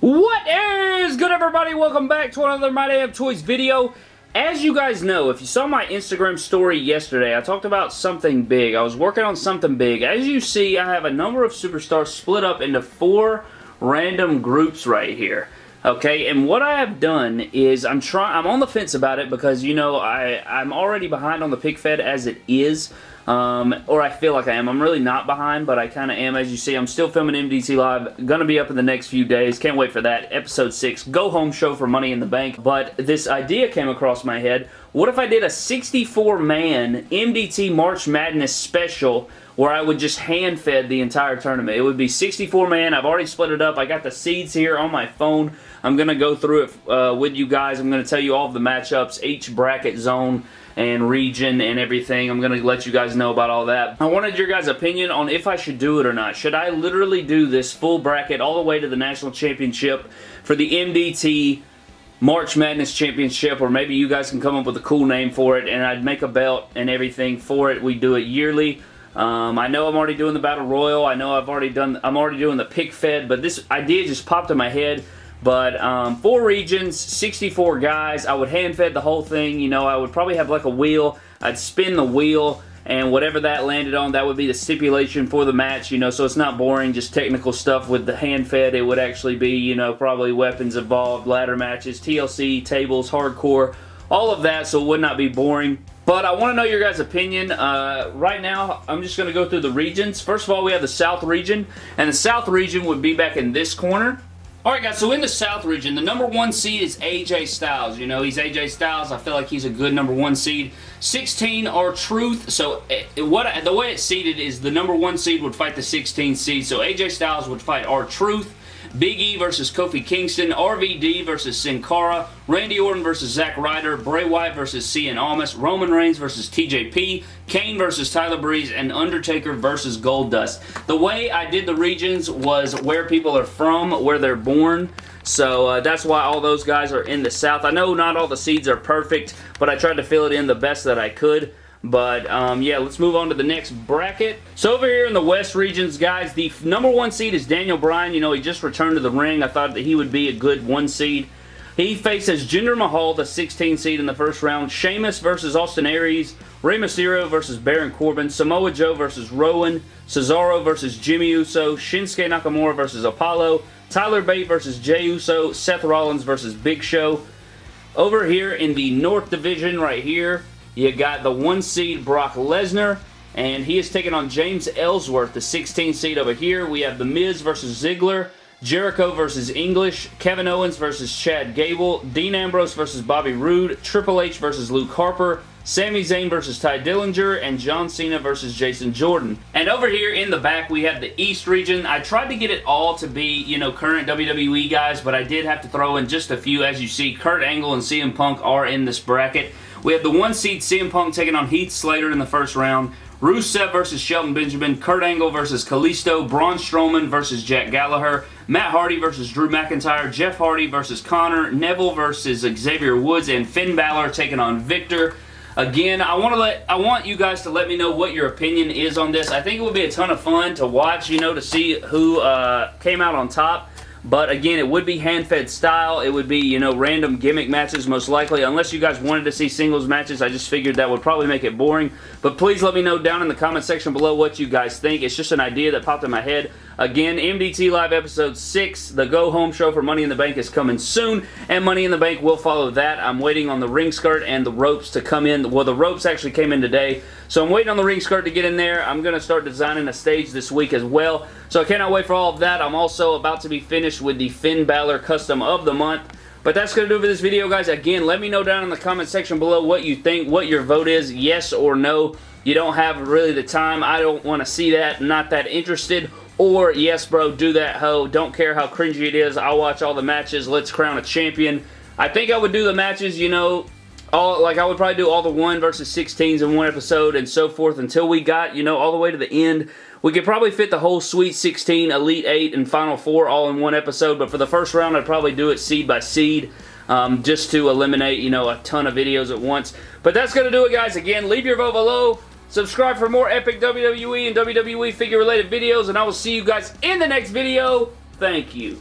What is good everybody? Welcome back to another My Damn Toys video. As you guys know, if you saw my Instagram story yesterday, I talked about something big. I was working on something big. As you see, I have a number of superstars split up into four random groups right here. Okay, and what I have done is I'm trying. I'm on the fence about it because you know I I'm already behind on the pick fed as it is. Um, or I feel like I am. I'm really not behind, but I kind of am. As you see, I'm still filming MDT Live. To be up in the next few days. Can't wait for that. Episode 6, Go Home Show for Money in the Bank. But this idea came across my head. What if I did a 64-man MDT March Madness special where I would just hand-fed the entire tournament? It would be 64-man. I've already split it up. I got the seeds here on my phone. I'm going to go through it uh, with you guys. I'm going to tell you all of the matchups, each bracket zone, and region and everything. I'm going to let you guys know about all that. I wanted your guys' opinion on if I should do it or not. Should I literally do this full bracket all the way to the National Championship for the MDT March Madness Championship, or maybe you guys can come up with a cool name for it, and I'd make a belt and everything for it. We do it yearly. Um, I know I'm already doing the Battle Royal. I know I've already done, I'm already doing the pick fed, but this idea just popped in my head. But um, four regions, 64 guys. I would hand-fed the whole thing. You know, I would probably have like a wheel. I'd spin the wheel and whatever that landed on, that would be the stipulation for the match, you know, so it's not boring, just technical stuff with the hand-fed. It would actually be, you know, probably weapons involved, ladder matches, TLC, tables, hardcore, all of that, so it would not be boring. But I want to know your guys' opinion. Uh, right now, I'm just going to go through the regions. First of all, we have the South region, and the South region would be back in this corner. Alright guys, so in the South region, the number one seed is AJ Styles. You know, he's AJ Styles. I feel like he's a good number one seed. 16 R-Truth. So it, eh, what the way it's seeded is the number one seed would fight the 16 seed. So AJ Styles would fight R-Truth. Big E versus Kofi Kingston, RVD versus Sin Cara, Randy Orton versus Zack Ryder, Bray Wyatt versus Cien Almas, Roman Reigns versus TJP, Kane versus Tyler Breeze, and Undertaker versus Goldust. The way I did the regions was where people are from, where they're born. So uh, that's why all those guys are in the South. I know not all the seeds are perfect, but I tried to fill it in the best that I could. But, um, yeah, let's move on to the next bracket. So over here in the West regions, guys, the number one seed is Daniel Bryan. You know, he just returned to the ring. I thought that he would be a good one seed. He faces Jinder Mahal, the 16 seed in the first round. Sheamus versus Austin Aries. Rey Mysterio versus Baron Corbin. Samoa Joe versus Rowan. Cesaro versus Jimmy Uso. Shinsuke Nakamura versus Apollo. Tyler Bate versus Jey Uso. Seth Rollins versus Big Show. Over here in the North Division right here, you got the one seed Brock Lesnar, and he is taking on James Ellsworth, the 16 seed over here. We have The Miz versus Ziggler, Jericho versus English, Kevin Owens versus Chad Gable, Dean Ambrose versus Bobby Roode, Triple H versus Luke Harper, Sami Zayn versus Tye Dillinger, and John Cena versus Jason Jordan. And over here in the back, we have the East region. I tried to get it all to be, you know, current WWE guys, but I did have to throw in just a few. As you see, Kurt Angle and CM Punk are in this bracket. We have the one seed CM Punk taking on Heath Slater in the first round. Rusev versus Shelton Benjamin, Kurt Angle versus Kalisto, Braun Strowman versus Jack Gallagher, Matt Hardy versus Drew McIntyre, Jeff Hardy versus Konnor, Neville versus Xavier Woods, and Finn Balor taking on Viktor. Again, I want to let I want you guys to let me know what your opinion is on this. I think it would be a ton of fun to watch, you know, to see who uh, came out on top. But again, it would be hand-fed style. It would be, you know, random gimmick matches most likely. Unless you guys wanted to see singles matches, I just figured that would probably make it boring. But please let me know down in the comment section below what you guys think. It's just an idea that popped in my head. Again, MDT Live Episode 6, the Go Home Show for Money in the Bank is coming soon, and Money in the Bank will follow that. I'm waiting on the ring skirt and the ropes to come in. Well, the ropes actually came in today, so I'm waiting on the ring skirt to get in there. I'm going to start designing a stage this week as well, so I cannot wait for all of that. I'm also about to be finished with the Finn Balor Custom of the Month. But that's going to do it for this video, guys. Again, let me know down in the comment section below what you think, what your vote is, yes or no. You don't have really the time. I don't want to see that. Not that interested. Or, yes, bro, do that hoe. Don't care how cringy it is. I'll watch all the matches. Let's crown a champion. I think I would do the matches, you know, all like I would probably do all the 1 versus 16s in one episode and so forth until we got, you know, all the way to the end. We could probably fit the whole Sweet 16, Elite 8, and Final 4 all in one episode, but for the first round, I'd probably do it seed by seed. Um, just to eliminate, you know, a ton of videos at once. But that's going to do it, guys. Again, leave your vote below. Subscribe for more epic WWE and WWE figure related videos, and I will see you guys in the next video. Thank you.